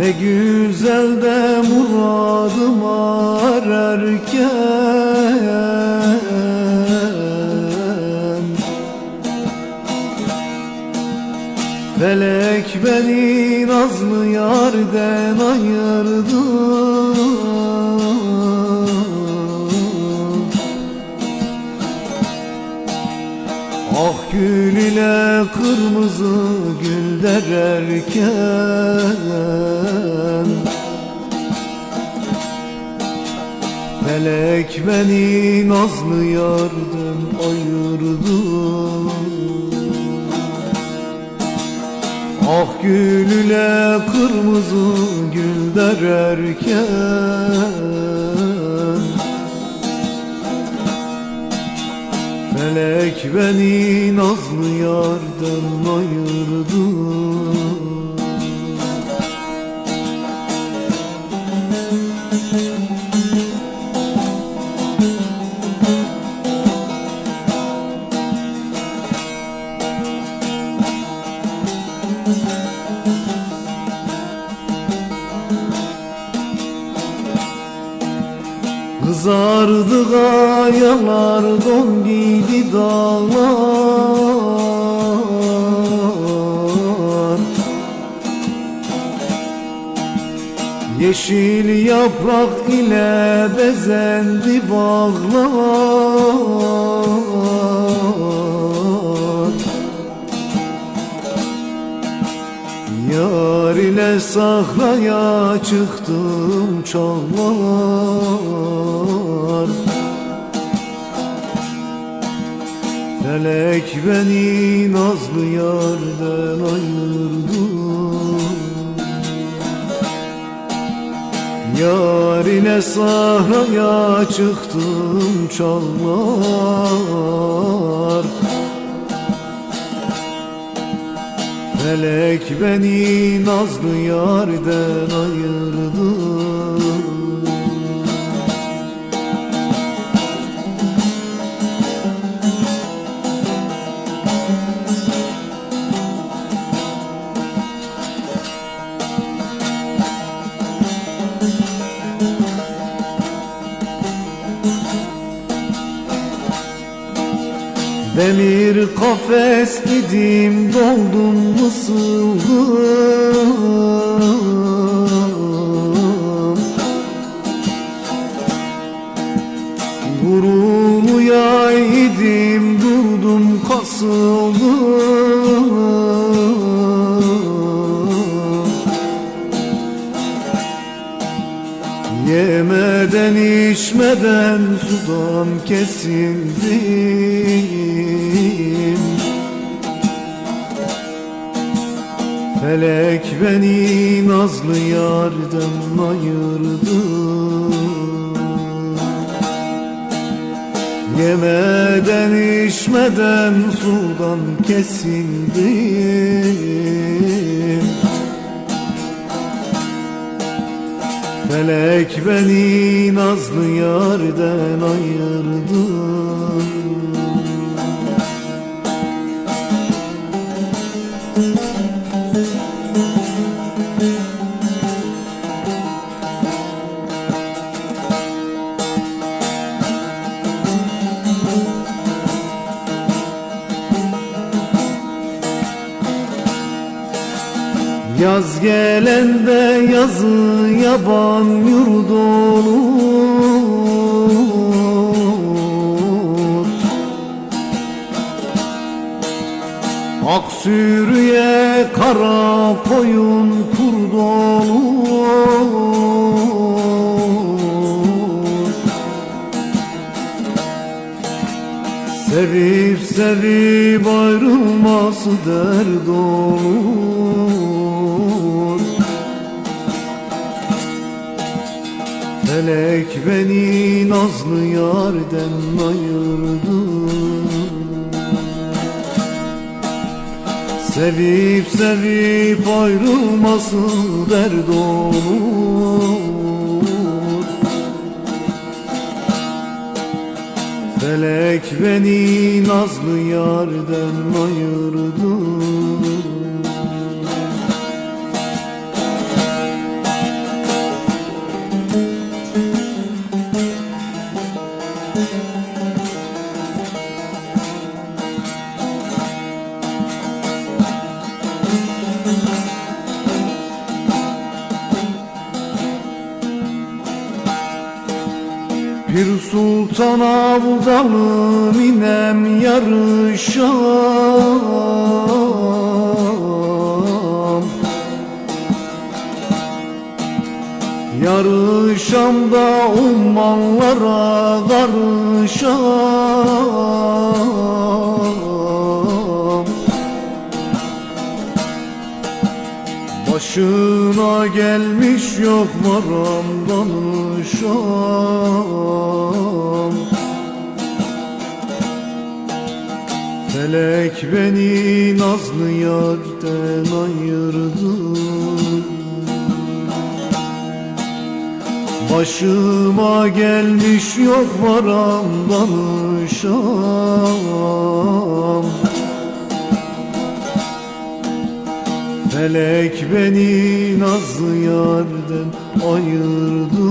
Ne güzel de muradım ararken. Felek beni nazlı yarden ayırdı Gül ile kırmızı gül dererken Felek beni nazlı yardan ayırdı Ah gül ile kırmızı gül dererken Felek beni nazlı yardan ayırdı Kızardı kayalar don giydi dağlar. Yeşil yaprak ile bezendi bağlar sahraya çıktım çalmalar. Felek beni nazlı yardan ayırdı. Yar ile sahraya çıktım çalmalar Felek beni nazlı yarden ayırdı Demir kafes idim doldum mısıldım Gururlu idim durdum kasıldım Yemeden içmeden sudan kesildim. Felek beni nazlı yardan ayırdı. Yemeden içmeden sudan kesildim Felek beni nazlı yardan ayırdı Yaz gelende yazı yaban yurdu olur. Ak sürüye kara koyun kurd olur Sevip sevip ayrılması dert olur. Felek beni nazlı yarden ayırdı. Sevip sevip ayrılması dert olur Felek beni nazlı yarden ayırdı Sultan Abdalım inem yarışam. Yarışam da ummanlara karışam. Başına gelmiş yok varam danışam Felek beni nazlı yarden ayırdı Başıma gelmiş yok varam danışam Felek beni nazlı yarden ayırdı